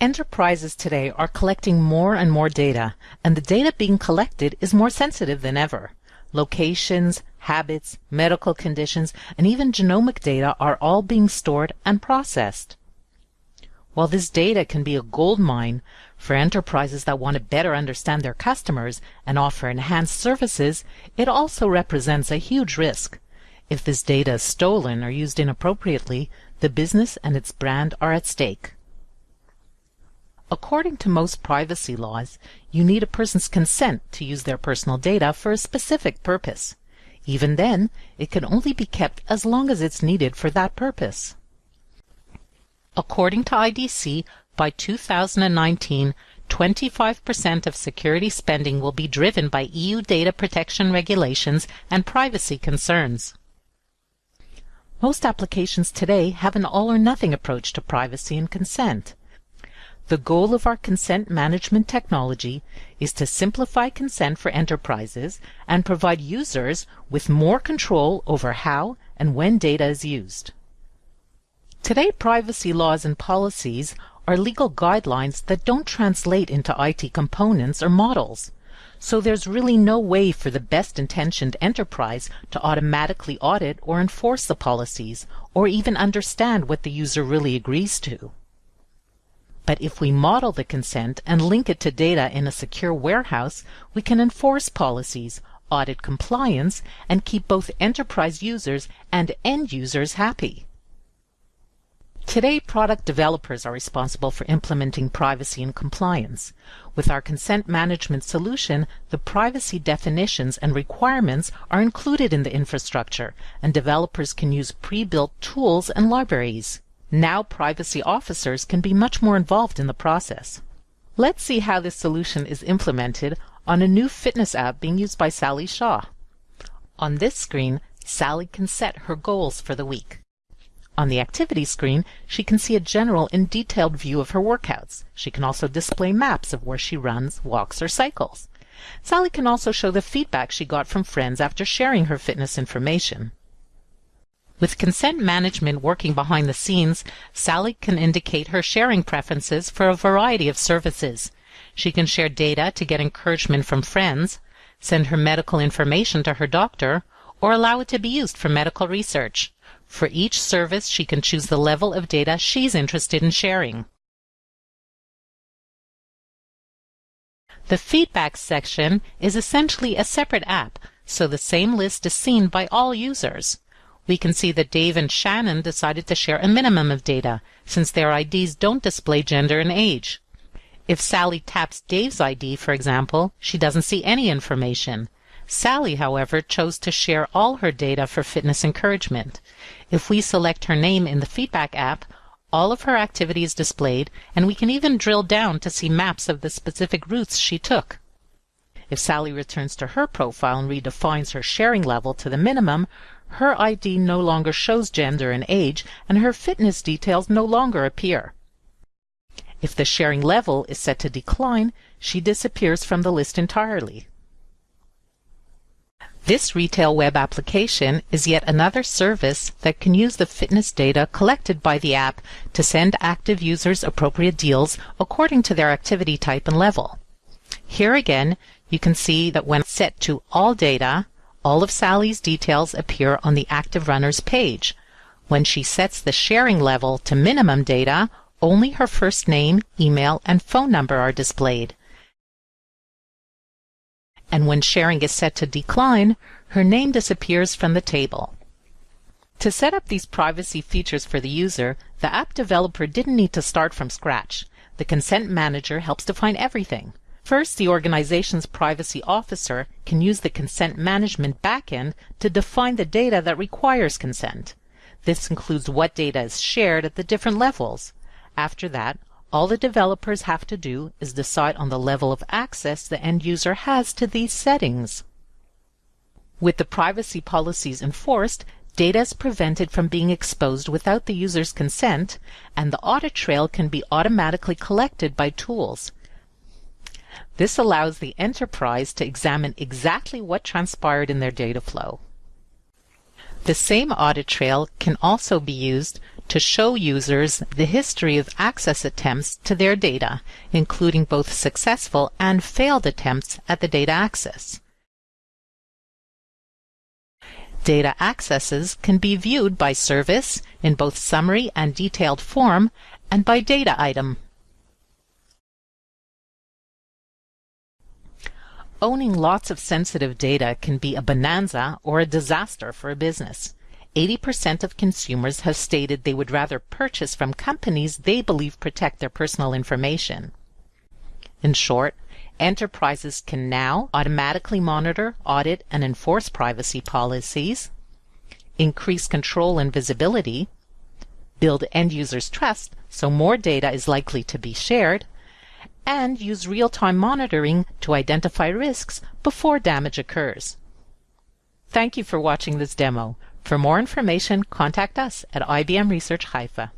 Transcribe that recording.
Enterprises today are collecting more and more data, and the data being collected is more sensitive than ever. Locations, habits, medical conditions, and even genomic data are all being stored and processed. While this data can be a gold mine for enterprises that want to better understand their customers and offer enhanced services, it also represents a huge risk. If this data is stolen or used inappropriately, the business and its brand are at stake. According to most privacy laws, you need a person's consent to use their personal data for a specific purpose. Even then, it can only be kept as long as it's needed for that purpose. According to IDC, by 2019, 25% of security spending will be driven by EU data protection regulations and privacy concerns. Most applications today have an all or nothing approach to privacy and consent. The goal of our consent management technology is to simplify consent for enterprises and provide users with more control over how and when data is used. Today, privacy laws and policies are legal guidelines that don't translate into IT components or models. So there's really no way for the best intentioned enterprise to automatically audit or enforce the policies, or even understand what the user really agrees to. But if we model the consent and link it to data in a secure warehouse, we can enforce policies, audit compliance, and keep both enterprise users and end users happy. Today, product developers are responsible for implementing privacy and compliance. With our consent management solution, the privacy definitions and requirements are included in the infrastructure, and developers can use pre-built tools and libraries. Now privacy officers can be much more involved in the process. Let's see how this solution is implemented on a new fitness app being used by Sally Shaw. On this screen, Sally can set her goals for the week. On the activity screen, she can see a general and detailed view of her workouts. She can also display maps of where she runs, walks, or cycles. Sally can also show the feedback she got from friends after sharing her fitness information. With consent management working behind the scenes, Sally can indicate her sharing preferences for a variety of services. She can share data to get encouragement from friends, send her medical information to her doctor, or allow it to be used for medical research. For each service, she can choose the level of data she's interested in sharing. The feedback section is essentially a separate app, so the same list is seen by all users we can see that Dave and Shannon decided to share a minimum of data, since their IDs don't display gender and age. If Sally taps Dave's ID, for example, she doesn't see any information. Sally, however, chose to share all her data for fitness encouragement. If we select her name in the feedback app, all of her activity is displayed, and we can even drill down to see maps of the specific routes she took. If Sally returns to her profile and redefines her sharing level to the minimum, her ID no longer shows gender and age, and her fitness details no longer appear. If the sharing level is set to decline, she disappears from the list entirely. This retail web application is yet another service that can use the fitness data collected by the app to send active users appropriate deals according to their activity type and level. Here again, you can see that when set to all data, all of Sally's details appear on the active runners page. When she sets the sharing level to minimum data, only her first name, email, and phone number are displayed. And when sharing is set to decline, her name disappears from the table. To set up these privacy features for the user, the app developer didn't need to start from scratch. The Consent Manager helps define everything. First, the organization's privacy officer can use the consent management backend to define the data that requires consent. This includes what data is shared at the different levels. After that, all the developers have to do is decide on the level of access the end user has to these settings. With the privacy policies enforced, data is prevented from being exposed without the user's consent, and the audit trail can be automatically collected by tools. This allows the enterprise to examine exactly what transpired in their data flow. The same audit trail can also be used to show users the history of access attempts to their data, including both successful and failed attempts at the data access. Data accesses can be viewed by service in both summary and detailed form and by data item. Owning lots of sensitive data can be a bonanza or a disaster for a business. 80% of consumers have stated they would rather purchase from companies they believe protect their personal information. In short, enterprises can now automatically monitor, audit, and enforce privacy policies, increase control and visibility, build end users' trust so more data is likely to be shared, and use real-time monitoring to identify risks before damage occurs. Thank you for watching this demo. For more information, contact us at IBM Research Haifa.